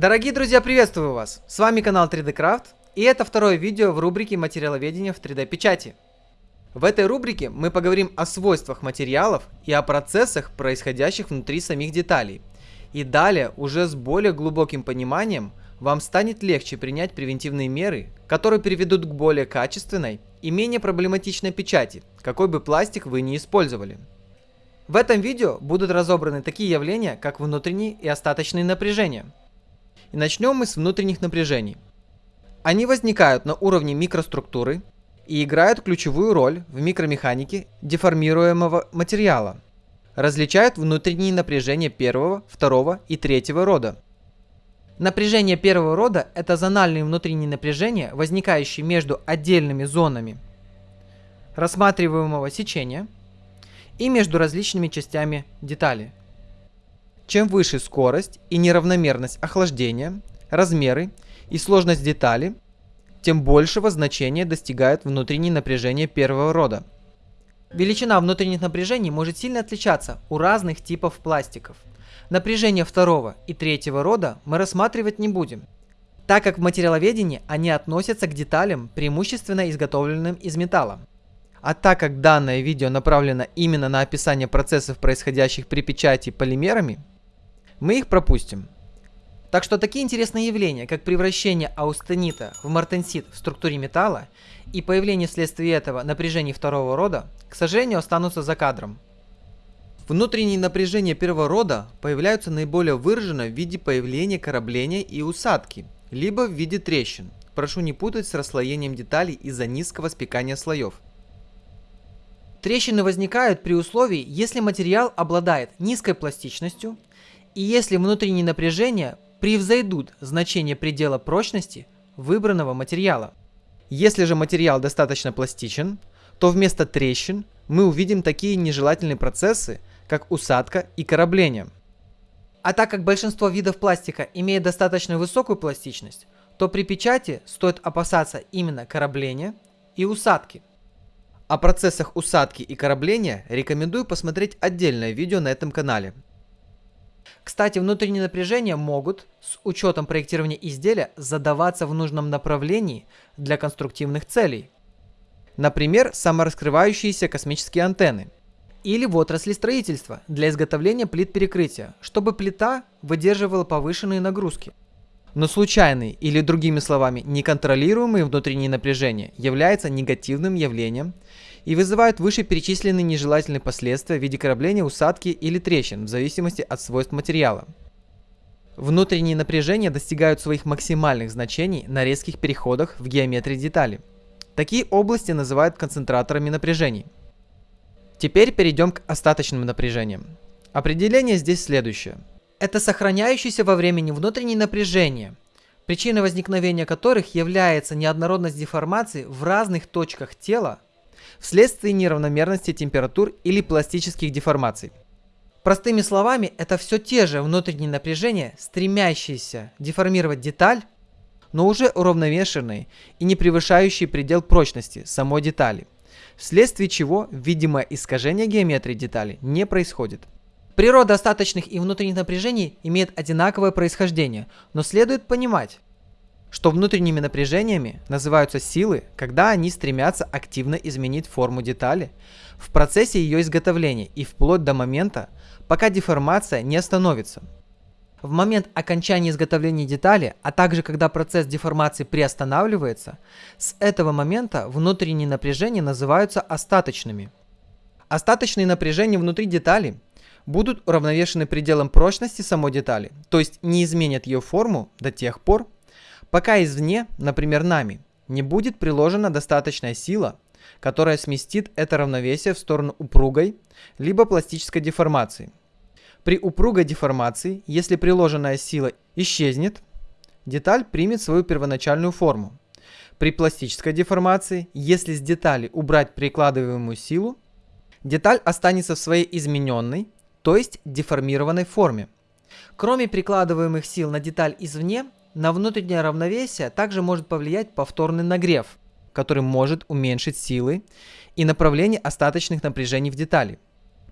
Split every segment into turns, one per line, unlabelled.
Дорогие друзья, приветствую вас! С вами канал 3D Craft, и это второе видео в рубрике материаловедения в 3D печати. В этой рубрике мы поговорим о свойствах материалов и о процессах, происходящих внутри самих деталей. И далее, уже с более глубоким пониманием, вам станет легче принять превентивные меры, которые приведут к более качественной и менее проблематичной печати, какой бы пластик вы ни использовали. В этом видео будут разобраны такие явления, как внутренние и остаточные напряжения – и начнем мы с внутренних напряжений. Они возникают на уровне микроструктуры и играют ключевую роль в микромеханике деформируемого материала. Различают внутренние напряжения первого, второго и третьего рода. Напряжение первого рода – это зональные внутренние напряжения, возникающие между отдельными зонами рассматриваемого сечения и между различными частями детали – чем выше скорость и неравномерность охлаждения, размеры и сложность детали, тем большего значения достигает внутреннее напряжение первого рода. Величина внутренних напряжений может сильно отличаться у разных типов пластиков. Напряжение второго и третьего рода мы рассматривать не будем, так как в материаловедении они относятся к деталям, преимущественно изготовленным из металла. А так как данное видео направлено именно на описание процессов, происходящих при печати полимерами, мы их пропустим. Так что такие интересные явления, как превращение аустенита в мартенсит в структуре металла и появление вследствие этого напряжений второго рода, к сожалению, останутся за кадром. Внутренние напряжения первого рода появляются наиболее выраженно в виде появления корабления и усадки, либо в виде трещин. Прошу не путать с расслоением деталей из-за низкого спекания слоев. Трещины возникают при условии, если материал обладает низкой пластичностью и если внутренние напряжения превзойдут значение предела прочности выбранного материала. Если же материал достаточно пластичен, то вместо трещин мы увидим такие нежелательные процессы, как усадка и корабление. А так как большинство видов пластика имеет достаточно высокую пластичность, то при печати стоит опасаться именно корабления и усадки. О процессах усадки и корабления рекомендую посмотреть отдельное видео на этом канале. Кстати, внутренние напряжения могут, с учетом проектирования изделия, задаваться в нужном направлении для конструктивных целей. Например, самораскрывающиеся космические антенны. Или в отрасли строительства для изготовления плит перекрытия, чтобы плита выдерживала повышенные нагрузки. Но случайные или другими словами неконтролируемые внутренние напряжения являются негативным явлением и вызывают вышеперечисленные нежелательные последствия в виде корабления, усадки или трещин в зависимости от свойств материала. Внутренние напряжения достигают своих максимальных значений на резких переходах в геометрии детали. Такие области называют концентраторами напряжений. Теперь перейдем к остаточным напряжениям. Определение здесь следующее. Это сохраняющиеся во времени внутренние напряжения, причиной возникновения которых является неоднородность деформации в разных точках тела вследствие неравномерности температур или пластических деформаций. Простыми словами, это все те же внутренние напряжения, стремящиеся деформировать деталь, но уже уравновешенные и не превышающие предел прочности самой детали, вследствие чего видимое искажение геометрии детали не происходит. Природа остаточных и внутренних напряжений имеет одинаковое происхождение, но следует понимать, что внутренними напряжениями называются силы, когда они стремятся активно изменить форму детали в процессе ее изготовления и вплоть до момента, пока деформация не остановится. В момент окончания изготовления детали, а также когда процесс деформации приостанавливается, с этого момента внутренние напряжения называются остаточными. Остаточные напряжения внутри детали будут уравновешены пределом прочности самой детали, то есть не изменят ее форму до тех пор, пока извне, например нами, не будет приложена достаточная сила, которая сместит это равновесие в сторону упругой, либо пластической деформации. При упругой деформации, если приложенная сила исчезнет, деталь примет свою первоначальную форму. При пластической деформации, если с детали убрать прикладываемую силу, деталь останется в своей измененной, то есть деформированной форме. Кроме прикладываемых сил на деталь извне, на внутреннее равновесие также может повлиять повторный нагрев, который может уменьшить силы и направление остаточных напряжений в детали.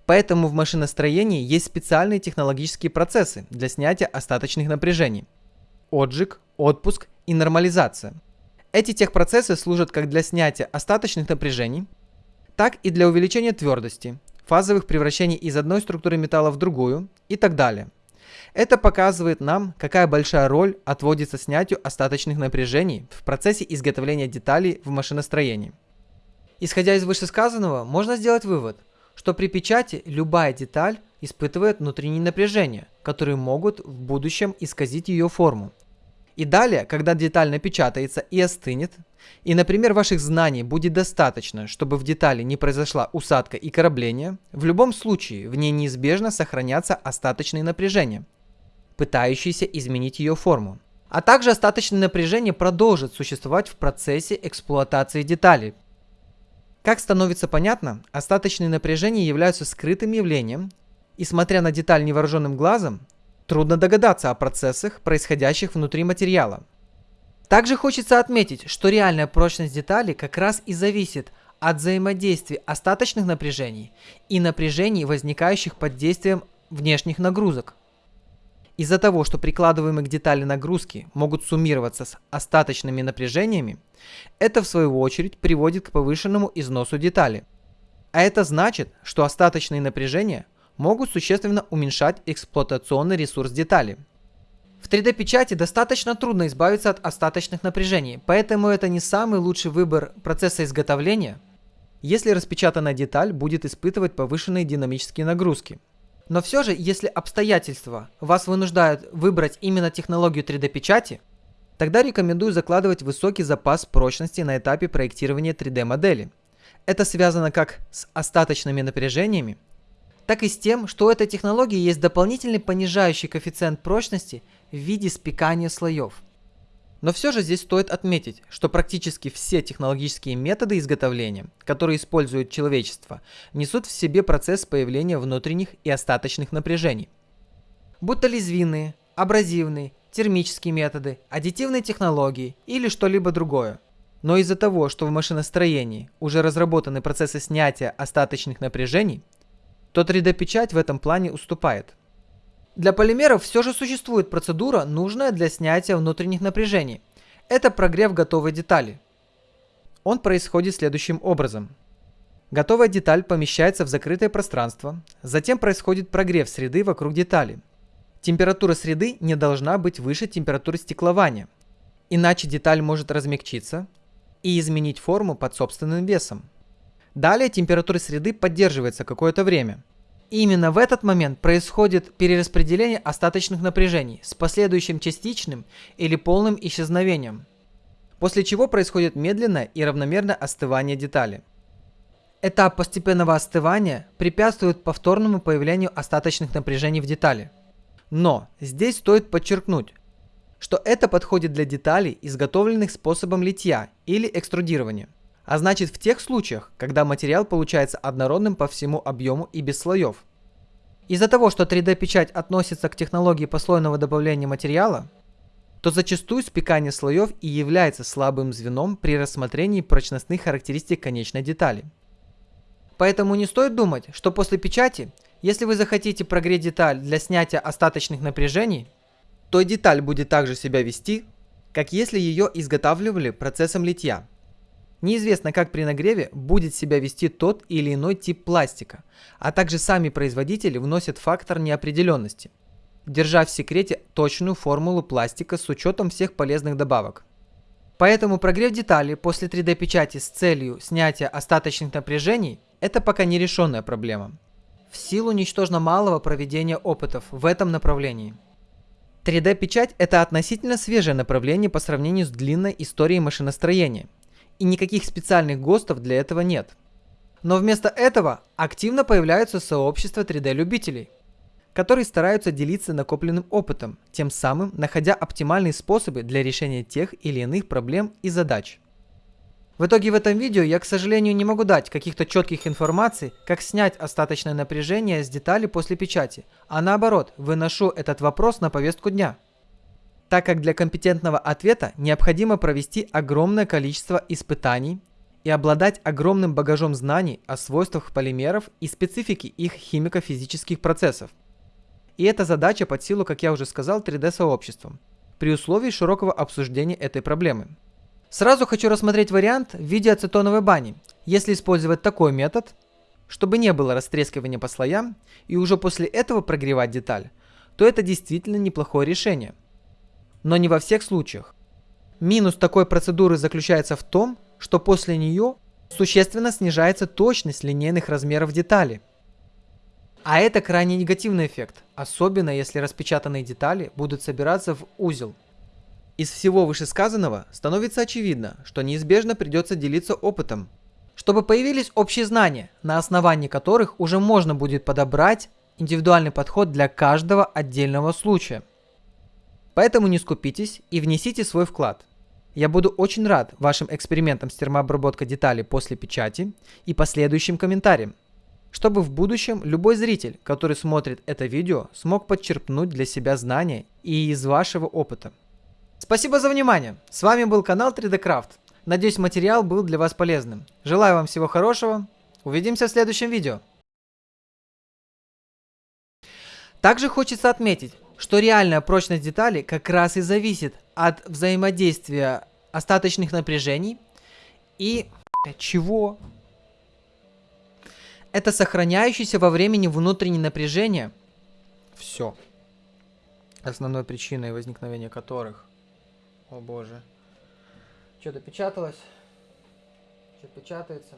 Поэтому в машиностроении есть специальные технологические процессы для снятия остаточных напряжений. отжиг, отпуск и нормализация. Эти техпроцессы служат как для снятия остаточных напряжений, так и для увеличения твердости, фазовых превращений из одной структуры металла в другую и так далее. Это показывает нам, какая большая роль отводится снятию остаточных напряжений в процессе изготовления деталей в машиностроении. Исходя из вышесказанного, можно сделать вывод, что при печати любая деталь испытывает внутренние напряжения, которые могут в будущем исказить ее форму. И далее, когда деталь напечатается и остынет, и, например, ваших знаний будет достаточно, чтобы в детали не произошла усадка и корабление, в любом случае в ней неизбежно сохранятся остаточные напряжения, пытающиеся изменить ее форму. А также остаточное напряжение продолжит существовать в процессе эксплуатации деталей. Как становится понятно, остаточные напряжения являются скрытым явлением, и смотря на деталь невооруженным глазом, трудно догадаться о процессах, происходящих внутри материала. Также хочется отметить, что реальная прочность детали как раз и зависит от взаимодействия остаточных напряжений и напряжений, возникающих под действием внешних нагрузок. Из-за того, что прикладываемые к детали нагрузки могут суммироваться с остаточными напряжениями, это в свою очередь приводит к повышенному износу детали. А это значит, что остаточные напряжения – могут существенно уменьшать эксплуатационный ресурс детали. В 3D-печати достаточно трудно избавиться от остаточных напряжений, поэтому это не самый лучший выбор процесса изготовления, если распечатанная деталь будет испытывать повышенные динамические нагрузки. Но все же, если обстоятельства вас вынуждают выбрать именно технологию 3D-печати, тогда рекомендую закладывать высокий запас прочности на этапе проектирования 3D-модели. Это связано как с остаточными напряжениями, так и с тем, что у этой технологии есть дополнительный понижающий коэффициент прочности в виде спекания слоев. Но все же здесь стоит отметить, что практически все технологические методы изготовления, которые использует человечество, несут в себе процесс появления внутренних и остаточных напряжений. Будь то лезвинные, абразивные, термические методы, аддитивные технологии или что-либо другое. Но из-за того, что в машиностроении уже разработаны процессы снятия остаточных напряжений, то 3D-печать в этом плане уступает. Для полимеров все же существует процедура, нужная для снятия внутренних напряжений. Это прогрев готовой детали. Он происходит следующим образом. Готовая деталь помещается в закрытое пространство, затем происходит прогрев среды вокруг детали. Температура среды не должна быть выше температуры стеклования, иначе деталь может размягчиться и изменить форму под собственным весом. Далее температура среды поддерживается какое-то время. Именно в этот момент происходит перераспределение остаточных напряжений с последующим частичным или полным исчезновением, после чего происходит медленное и равномерное остывание детали. Этап постепенного остывания препятствует повторному появлению остаточных напряжений в детали. Но здесь стоит подчеркнуть, что это подходит для деталей, изготовленных способом литья или экструдирования а значит в тех случаях, когда материал получается однородным по всему объему и без слоев. Из-за того, что 3D-печать относится к технологии послойного добавления материала, то зачастую спекание слоев и является слабым звеном при рассмотрении прочностных характеристик конечной детали. Поэтому не стоит думать, что после печати, если вы захотите прогреть деталь для снятия остаточных напряжений, то деталь будет также себя вести, как если ее изготавливали процессом литья. Неизвестно, как при нагреве будет себя вести тот или иной тип пластика, а также сами производители вносят фактор неопределенности, держа в секрете точную формулу пластика с учетом всех полезных добавок. Поэтому прогрев деталей после 3D-печати с целью снятия остаточных напряжений – это пока нерешенная проблема. В силу ничтожно малого проведения опытов в этом направлении. 3D-печать – это относительно свежее направление по сравнению с длинной историей машиностроения – и никаких специальных ГОСТов для этого нет. Но вместо этого активно появляются сообщества 3D-любителей, которые стараются делиться накопленным опытом, тем самым находя оптимальные способы для решения тех или иных проблем и задач. В итоге в этом видео я, к сожалению, не могу дать каких-то четких информаций, как снять остаточное напряжение с детали после печати, а наоборот, выношу этот вопрос на повестку дня – так как для компетентного ответа необходимо провести огромное количество испытаний и обладать огромным багажом знаний о свойствах полимеров и специфике их химико-физических процессов. И эта задача под силу, как я уже сказал, 3D-сообществом. при условии широкого обсуждения этой проблемы. Сразу хочу рассмотреть вариант в виде ацетоновой бани. Если использовать такой метод, чтобы не было растрескивания по слоям, и уже после этого прогревать деталь, то это действительно неплохое решение. Но не во всех случаях. Минус такой процедуры заключается в том, что после нее существенно снижается точность линейных размеров детали. А это крайне негативный эффект, особенно если распечатанные детали будут собираться в узел. Из всего вышесказанного становится очевидно, что неизбежно придется делиться опытом, чтобы появились общие знания, на основании которых уже можно будет подобрать индивидуальный подход для каждого отдельного случая. Поэтому не скупитесь и внесите свой вклад. Я буду очень рад вашим экспериментам с термообработкой деталей после печати и последующим комментариям, чтобы в будущем любой зритель, который смотрит это видео, смог подчерпнуть для себя знания и из вашего опыта. Спасибо за внимание. С вами был канал 3D Craft. Надеюсь материал был для вас полезным. Желаю вам всего хорошего. Увидимся в следующем видео. Также хочется отметить, что реальная прочность детали как раз и зависит от взаимодействия остаточных напряжений и чего? Это сохраняющееся во времени внутреннее напряжение. Все. Основной причиной возникновения которых о боже. Что-то печаталось. Что печатается.